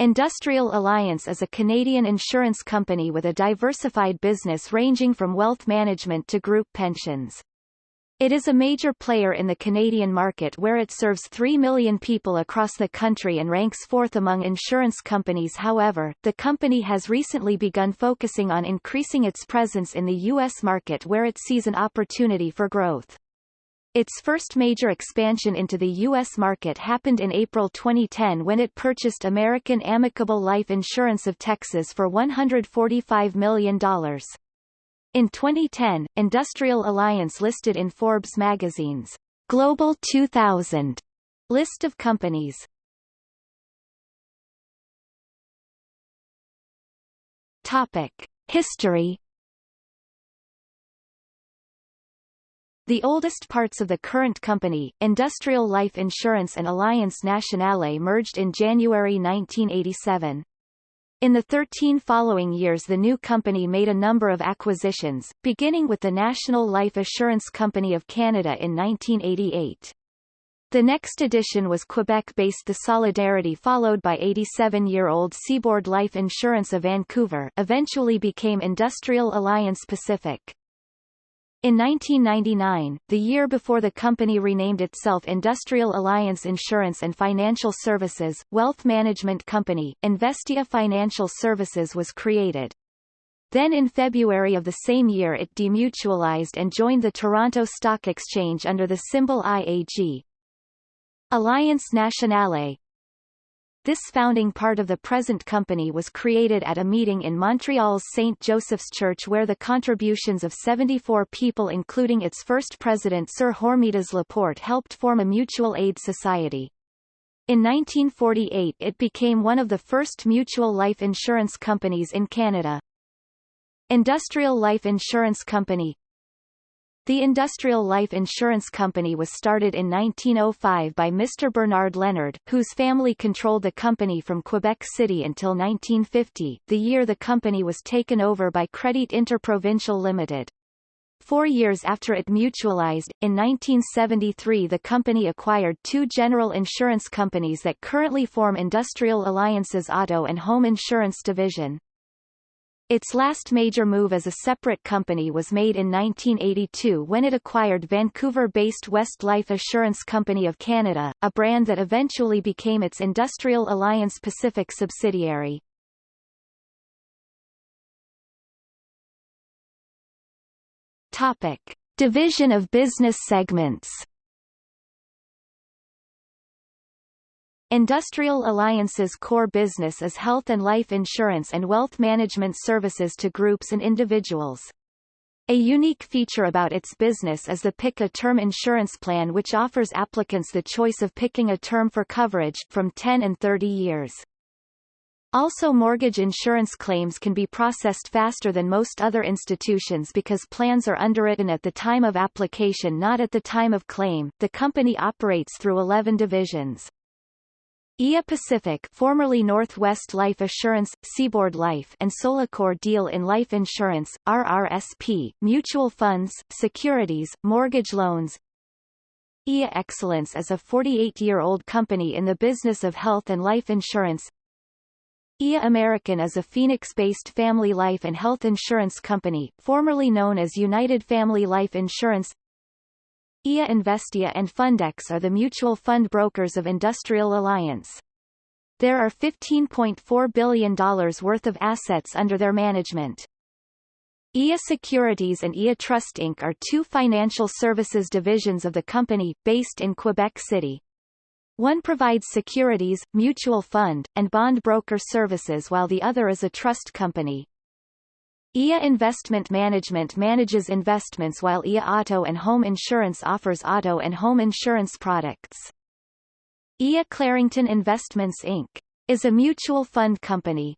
Industrial Alliance is a Canadian insurance company with a diversified business ranging from wealth management to group pensions. It is a major player in the Canadian market where it serves 3 million people across the country and ranks fourth among insurance companies however, the company has recently begun focusing on increasing its presence in the U.S. market where it sees an opportunity for growth. Its first major expansion into the U.S. market happened in April 2010 when it purchased American Amicable Life Insurance of Texas for $145 million. In 2010, Industrial Alliance listed in Forbes magazine's Global 2000 list of companies. Topic. History The oldest parts of the current company, Industrial Life Insurance and Alliance Nationale merged in January 1987. In the 13 following years the new company made a number of acquisitions, beginning with the National Life Assurance Company of Canada in 1988. The next addition was Quebec-based The Solidarity followed by 87-year-old Seaboard Life Insurance of Vancouver eventually became Industrial Alliance Pacific. In 1999, the year before the company renamed itself Industrial Alliance Insurance and Financial Services, wealth management company, Investia Financial Services was created. Then in February of the same year it demutualized and joined the Toronto Stock Exchange under the symbol IAG. Alliance Nationale, this founding part of the present company was created at a meeting in Montreal's St. Joseph's Church where the contributions of 74 people including its first president Sir Hormisdas Laporte helped form a mutual aid society. In 1948 it became one of the first mutual life insurance companies in Canada. Industrial Life Insurance Company the Industrial Life Insurance Company was started in 1905 by Mr. Bernard Leonard, whose family controlled the company from Quebec City until 1950, the year the company was taken over by Credit Interprovincial Limited. Four years after it mutualized, in 1973 the company acquired two general insurance companies that currently form Industrial Alliance's auto and home insurance division. Its last major move as a separate company was made in 1982 when it acquired Vancouver-based West Life Assurance Company of Canada, a brand that eventually became its Industrial Alliance Pacific subsidiary. Topic. Division of business segments Industrial Alliance's core business is health and life insurance and wealth management services to groups and individuals. A unique feature about its business is the Pick a Term insurance plan which offers applicants the choice of picking a term for coverage from 10 and 30 years. Also mortgage insurance claims can be processed faster than most other institutions because plans are underwritten at the time of application not at the time of claim. The company operates through 11 divisions. IA Pacific formerly Northwest Life Assurance, Seaboard Life and Solacor deal in life insurance, RRSP, mutual funds, securities, mortgage loans. IA Excellence is a 48-year-old company in the business of health and life insurance. IA American is a Phoenix-based family life and health insurance company, formerly known as United Family Life Insurance. IA Investia and Fundex are the mutual fund brokers of Industrial Alliance. There are $15.4 billion worth of assets under their management. IA Securities and IA Trust Inc. are two financial services divisions of the company, based in Quebec City. One provides securities, mutual fund, and bond broker services while the other is a trust company. IA Investment Management manages investments while IA Auto and Home Insurance offers auto and home insurance products. IA Clarington Investments Inc. is a mutual fund company.